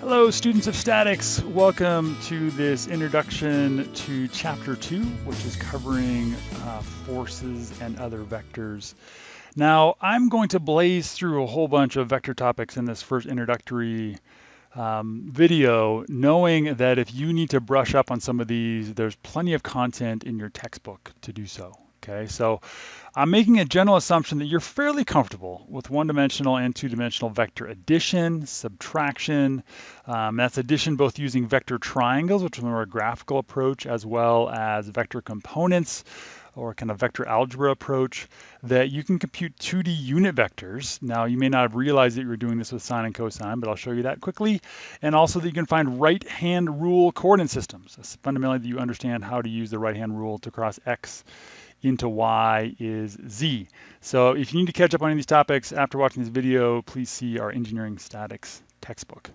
Hello, students of statics. Welcome to this introduction to chapter two, which is covering uh, forces and other vectors. Now, I'm going to blaze through a whole bunch of vector topics in this first introductory um, video, knowing that if you need to brush up on some of these, there's plenty of content in your textbook to do so. Okay, so I'm making a general assumption that you're fairly comfortable with one-dimensional and two-dimensional vector addition, subtraction. Um, that's addition both using vector triangles, which is more a graphical approach, as well as vector components or kind of vector algebra approach that you can compute 2D unit vectors. Now, you may not have realized that you were doing this with sine and cosine, but I'll show you that quickly. And also that you can find right-hand rule coordinate systems. That's fundamentally that you understand how to use the right-hand rule to cross x into y is z. So if you need to catch up on any of these topics after watching this video, please see our engineering statics textbook.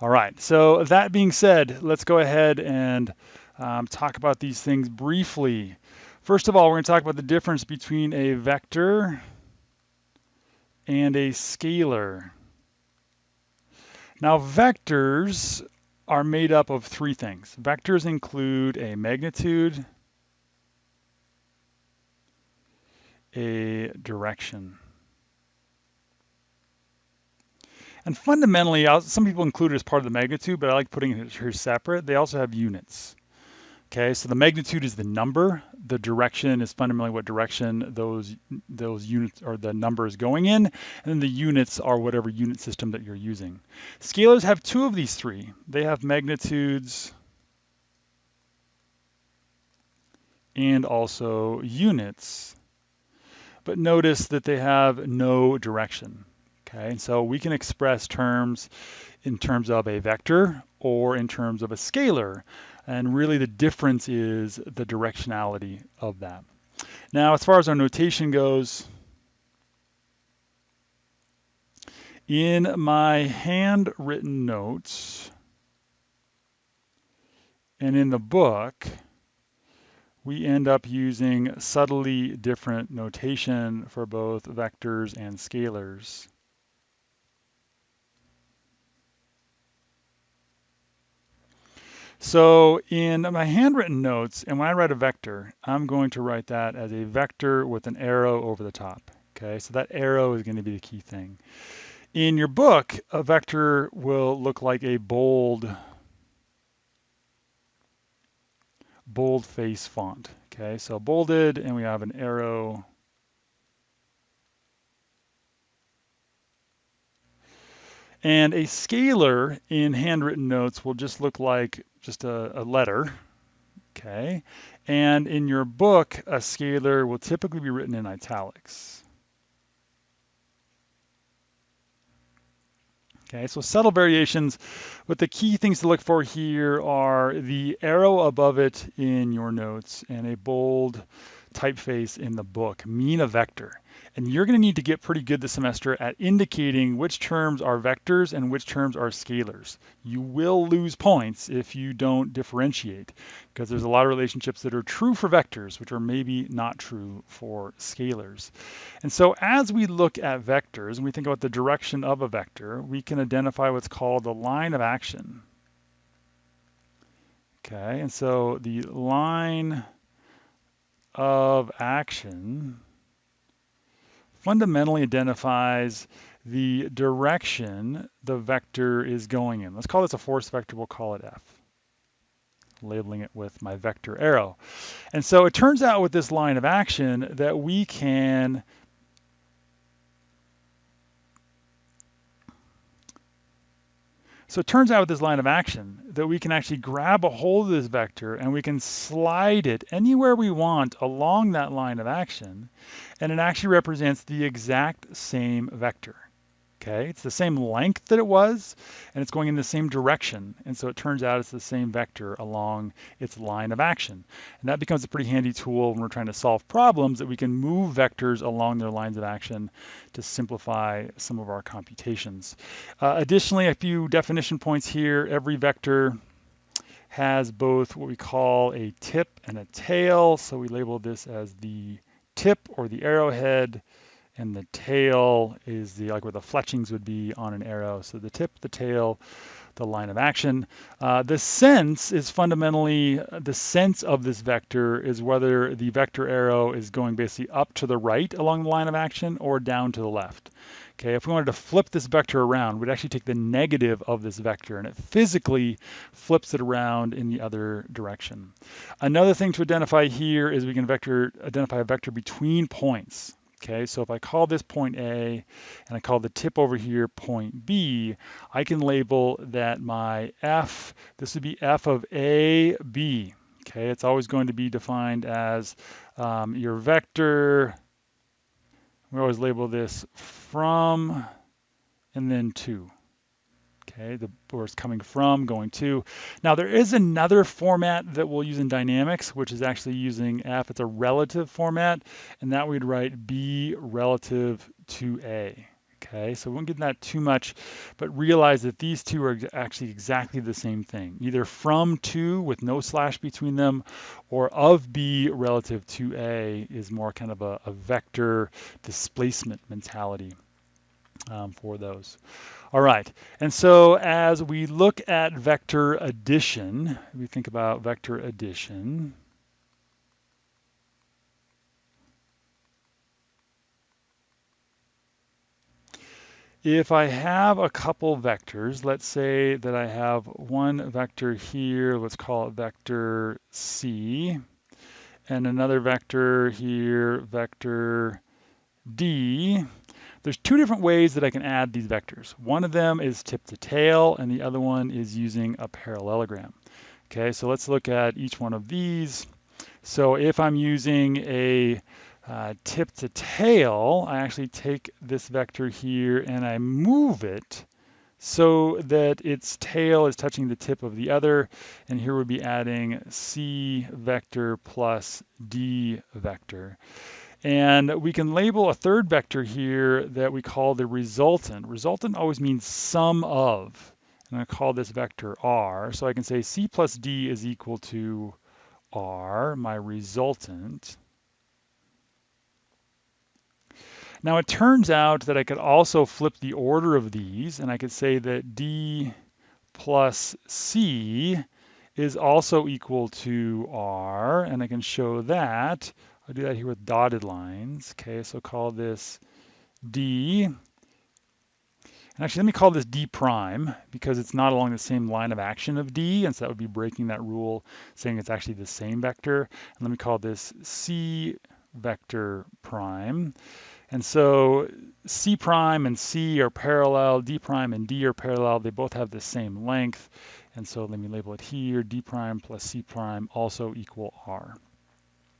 All right, so that being said, let's go ahead and um, talk about these things briefly. First of all, we're going to talk about the difference between a vector and a scalar. Now, vectors are made up of three things. Vectors include a magnitude, a direction. And fundamentally, some people include it as part of the magnitude, but I like putting it here separate. They also have units. Okay, so the magnitude is the number. The direction is fundamentally what direction those those units or the number is going in, and then the units are whatever unit system that you're using. Scalars have two of these three. They have magnitudes and also units but notice that they have no direction. Okay, and so we can express terms in terms of a vector or in terms of a scalar. And really the difference is the directionality of that. Now, as far as our notation goes, in my handwritten notes and in the book, we end up using subtly different notation for both vectors and scalars. So in my handwritten notes, and when I write a vector, I'm going to write that as a vector with an arrow over the top. Okay, so that arrow is going to be the key thing. In your book, a vector will look like a bold boldface font. Okay, so bolded, and we have an arrow. And a scalar in handwritten notes will just look like just a, a letter. Okay, and in your book, a scalar will typically be written in italics. Okay, so subtle variations, but the key things to look for here are the arrow above it in your notes and a bold typeface in the book mean a vector. And you're going to need to get pretty good this semester at indicating which terms are vectors and which terms are scalars. You will lose points if you don't differentiate because there's a lot of relationships that are true for vectors, which are maybe not true for scalars. And so as we look at vectors and we think about the direction of a vector, we can identify what's called the line of action. Okay, and so the line of action fundamentally identifies the direction the vector is going in. Let's call this a force vector, we'll call it F, labeling it with my vector arrow. And so it turns out with this line of action that we can So it turns out with this line of action that we can actually grab a hold of this vector and we can slide it anywhere we want along that line of action, and it actually represents the exact same vector. Okay, it's the same length that it was, and it's going in the same direction. And so it turns out it's the same vector along its line of action. And that becomes a pretty handy tool when we're trying to solve problems that we can move vectors along their lines of action to simplify some of our computations. Uh, additionally, a few definition points here. Every vector has both what we call a tip and a tail. So we label this as the tip or the arrowhead and the tail is the like where the fletchings would be on an arrow. So the tip, the tail, the line of action. Uh, the sense is fundamentally, the sense of this vector is whether the vector arrow is going basically up to the right along the line of action or down to the left. Okay, if we wanted to flip this vector around, we'd actually take the negative of this vector and it physically flips it around in the other direction. Another thing to identify here is we can vector identify a vector between points. Okay, so if I call this point A and I call the tip over here point B, I can label that my F, this would be F of A, B. Okay, it's always going to be defined as um, your vector, we always label this from and then to okay, the, where it's coming from, going to. Now there is another format that we'll use in dynamics, which is actually using F. It's a relative format, and that we'd write B relative to A. Okay, so we won't get that too much, but realize that these two are actually exactly the same thing, either from to with no slash between them, or of B relative to A is more kind of a, a vector displacement mentality um, for those. All right, and so as we look at vector addition, we think about vector addition. If I have a couple vectors, let's say that I have one vector here, let's call it vector C, and another vector here, vector D, there's two different ways that I can add these vectors. One of them is tip to tail, and the other one is using a parallelogram. Okay, so let's look at each one of these. So if I'm using a uh, tip to tail, I actually take this vector here and I move it so that its tail is touching the tip of the other. And here we'll be adding C vector plus D vector. And we can label a third vector here that we call the resultant. Resultant always means sum of. And I call this vector r. So I can say c plus d is equal to r, my resultant. Now it turns out that I could also flip the order of these, and I could say that d plus c is also equal to r, and I can show that I'll do that here with dotted lines. Okay, so call this D. And actually, let me call this D prime because it's not along the same line of action of D, and so that would be breaking that rule, saying it's actually the same vector. And let me call this C vector prime. And so C prime and C are parallel, D prime and D are parallel. They both have the same length. And so let me label it here, D prime plus C prime also equal R.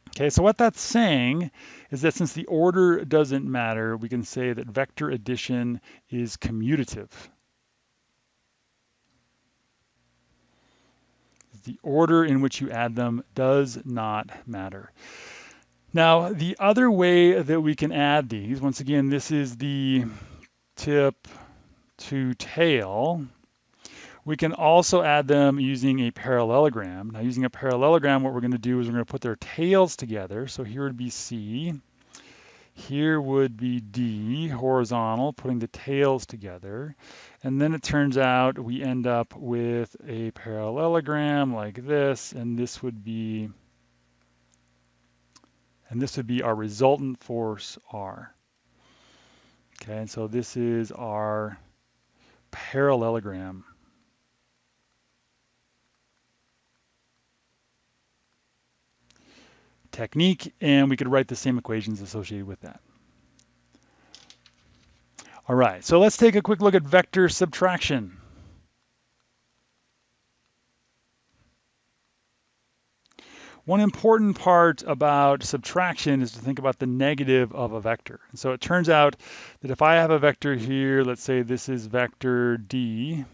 Okay, so what that's saying is that since the order doesn't matter, we can say that vector addition is commutative. The order in which you add them does not matter. Now, the other way that we can add these, once again, this is the tip to tail. We can also add them using a parallelogram. Now using a parallelogram, what we're gonna do is we're gonna put their tails together. So here would be C, here would be D, horizontal, putting the tails together. And then it turns out we end up with a parallelogram like this, and this would be, and this would be our resultant force R. Okay, and so this is our parallelogram. Technique, and we could write the same equations associated with that. All right, so let's take a quick look at vector subtraction. One important part about subtraction is to think about the negative of a vector. And so it turns out that if I have a vector here, let's say this is vector D,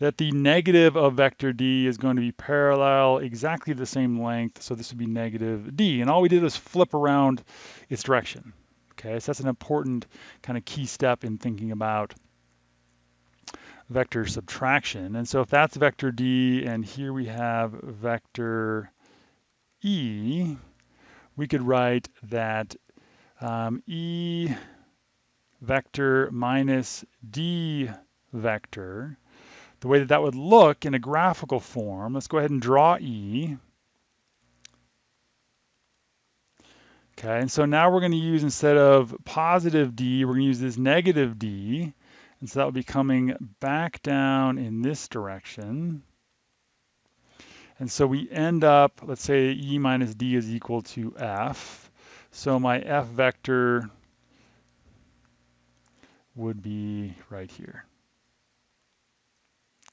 that the negative of vector d is going to be parallel, exactly the same length, so this would be negative d. And all we did was flip around its direction. Okay, so that's an important kind of key step in thinking about vector subtraction. And so if that's vector d, and here we have vector e, we could write that um, E vector minus D vector, the way that that would look in a graphical form, let's go ahead and draw E. Okay, and so now we're going to use, instead of positive D, we're going to use this negative D. And so that will be coming back down in this direction. And so we end up, let's say E minus D is equal to F. So my F vector would be right here.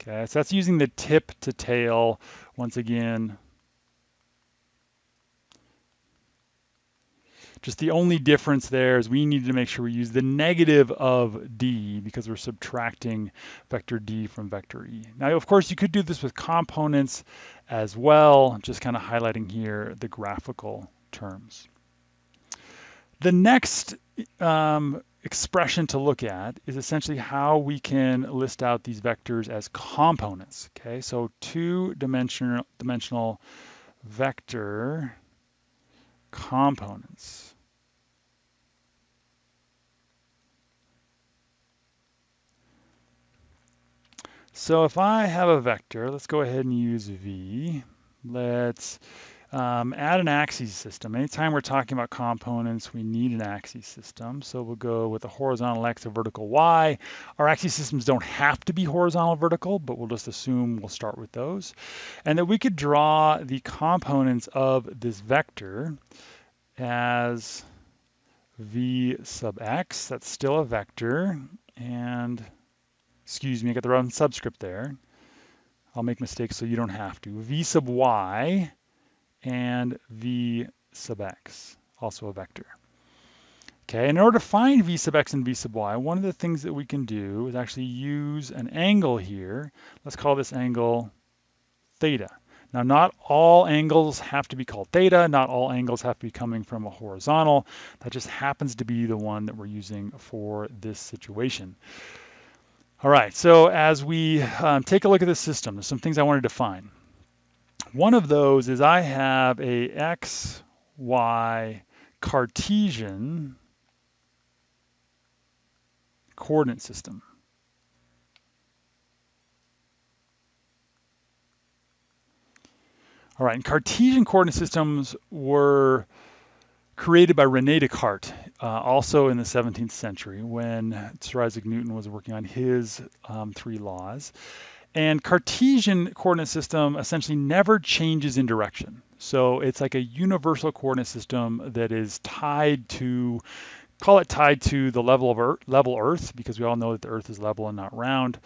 Okay, so that's using the tip to tail once again. Just the only difference there is we need to make sure we use the negative of D because we're subtracting vector D from vector E. Now, of course, you could do this with components as well, just kind of highlighting here the graphical terms. The next um, expression to look at is essentially how we can list out these vectors as components. Okay, so two-dimensional dimensional vector components. So if I have a vector, let's go ahead and use V. Let's um, add an axis system. Anytime we're talking about components, we need an axis system. So we'll go with a horizontal X, a vertical Y. Our axis systems don't have to be horizontal vertical, but we'll just assume we'll start with those. And that we could draw the components of this vector as V sub X. That's still a vector. And excuse me, I got the wrong subscript there. I'll make mistakes so you don't have to. V sub y and V sub x, also a vector. Okay, in order to find V sub x and V sub y, one of the things that we can do is actually use an angle here. Let's call this angle theta. Now, not all angles have to be called theta. Not all angles have to be coming from a horizontal. That just happens to be the one that we're using for this situation. All right, so as we um, take a look at the system, there's some things I want to define. One of those is I have a x, y Cartesian coordinate system. All right, and Cartesian coordinate systems were created by Rene Descartes, uh, also in the 17th century when Sir Isaac Newton was working on his um, three laws. And Cartesian coordinate system essentially never changes in direction. So it's like a universal coordinate system that is tied to, call it tied to the level of Earth, level Earth, because we all know that the Earth is level and not round.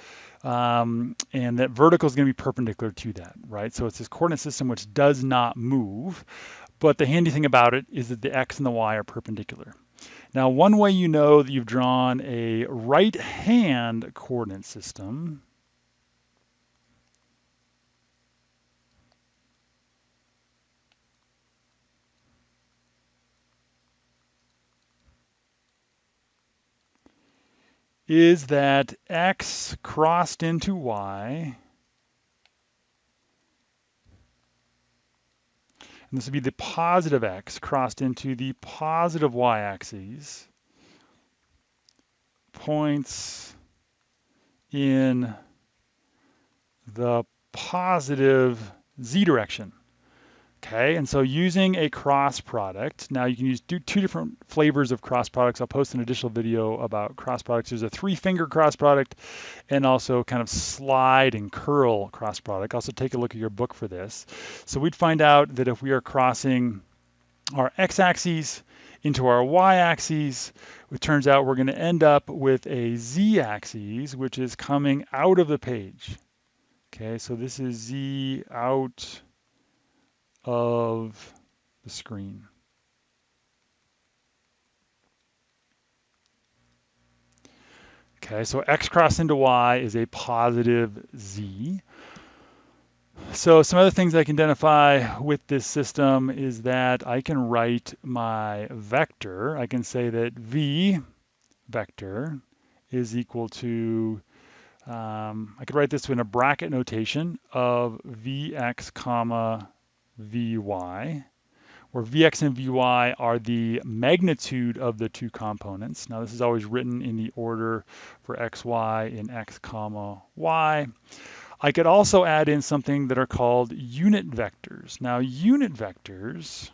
Um, and that vertical is going to be perpendicular to that, right? So it's this coordinate system which does not move. But the handy thing about it is that the x and the y are perpendicular. Now, one way you know that you've drawn a right-hand coordinate system is that x crossed into y And this would be the positive x crossed into the positive y-axis, points in the positive z direction. Okay, and so using a cross product, now you can use two different flavors of cross products. I'll post an additional video about cross products. There's a three finger cross product and also kind of slide and curl cross product. Also take a look at your book for this. So we'd find out that if we are crossing our x-axis into our y-axis, it turns out we're gonna end up with a z-axis, which is coming out of the page. Okay, so this is z out of the screen. Okay, so x crossed into y is a positive z. So some other things I can identify with this system is that I can write my vector. I can say that v vector is equal to, um, I could write this in a bracket notation of vx comma vy, where Vx and Vy are the magnitude of the two components. Now this is always written in the order for xy in x comma y. I could also add in something that are called unit vectors. Now unit vectors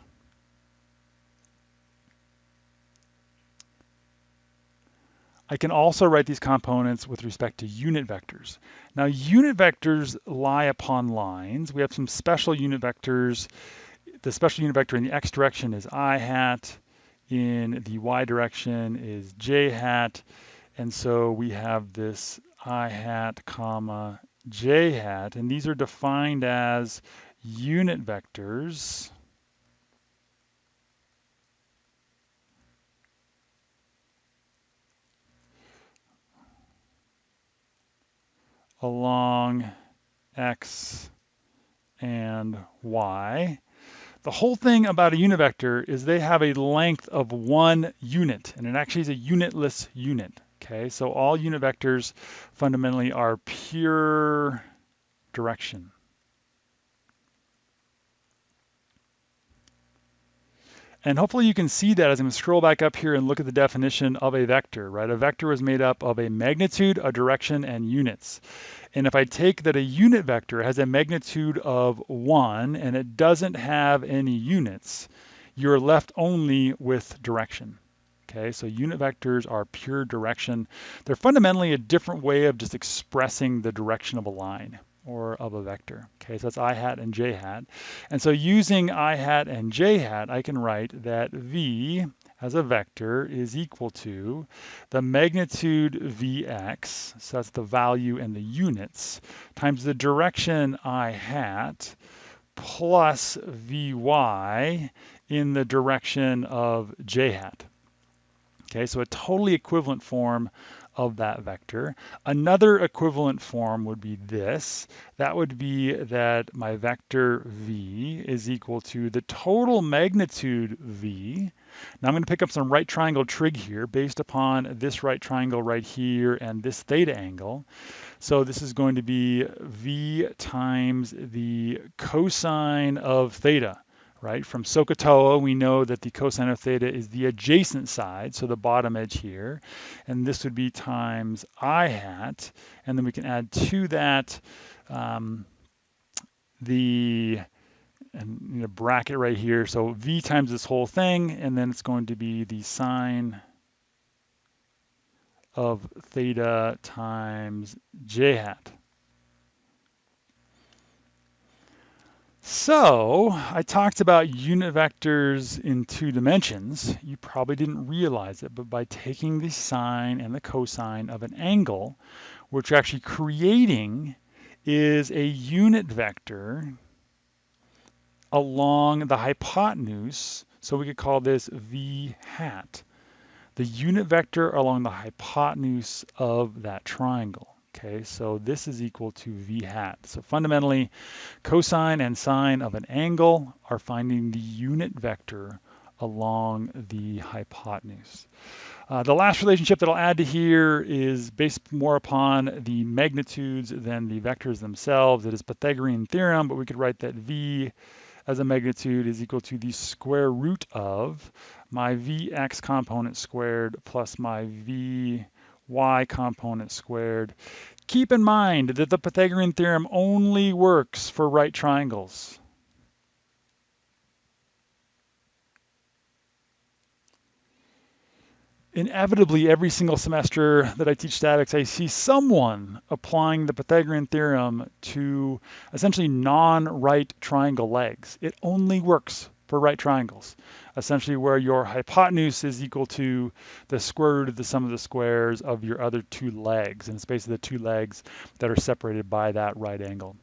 I can also write these components with respect to unit vectors. Now unit vectors lie upon lines. We have some special unit vectors. The special unit vector in the x direction is i hat, in the y direction is j hat, and so we have this i hat comma j hat, and these are defined as unit vectors along x and y. The whole thing about a unit vector is they have a length of one unit, and it actually is a unitless unit. Okay, so all unit vectors fundamentally are pure direction. And hopefully you can see that as I'm to scroll back up here and look at the definition of a vector, right? A vector is made up of a magnitude, a direction, and units. And if I take that a unit vector has a magnitude of one and it doesn't have any units, you're left only with direction. Okay, so unit vectors are pure direction. They're fundamentally a different way of just expressing the direction of a line or of a vector. Okay, so that's i hat and j hat. And so using i hat and j hat, I can write that v as a vector is equal to the magnitude vx, so that's the value and the units, times the direction i hat plus vy in the direction of j hat. Okay, so a totally equivalent form of that vector. Another equivalent form would be this. That would be that my vector v is equal to the total magnitude v. Now I'm going to pick up some right triangle trig here based upon this right triangle right here and this theta angle. So this is going to be v times the cosine of theta right? From SOHCAHTOA, we know that the cosine of theta is the adjacent side, so the bottom edge here. And this would be times i hat. And then we can add to that um, the and you know, bracket right here. So v times this whole thing, and then it's going to be the sine of theta times j hat. So I talked about unit vectors in two dimensions. You probably didn't realize it, but by taking the sine and the cosine of an angle, what you're actually creating is a unit vector along the hypotenuse. So we could call this v hat, the unit vector along the hypotenuse of that triangle. Okay, so this is equal to v hat. So fundamentally, cosine and sine of an angle are finding the unit vector along the hypotenuse. Uh, the last relationship that I'll add to here is based more upon the magnitudes than the vectors themselves. It is Pythagorean theorem, but we could write that v as a magnitude is equal to the square root of my vx component squared plus my v y component squared. Keep in mind that the Pythagorean theorem only works for right triangles. Inevitably, every single semester that I teach statics, I see someone applying the Pythagorean theorem to essentially non-right triangle legs. It only works for right triangles, essentially where your hypotenuse is equal to the square root of the sum of the squares of your other two legs, and it's basically the two legs that are separated by that right angle.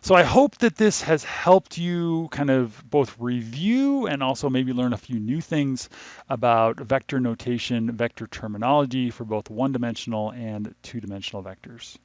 So I hope that this has helped you kind of both review and also maybe learn a few new things about vector notation, vector terminology for both one-dimensional and two-dimensional vectors.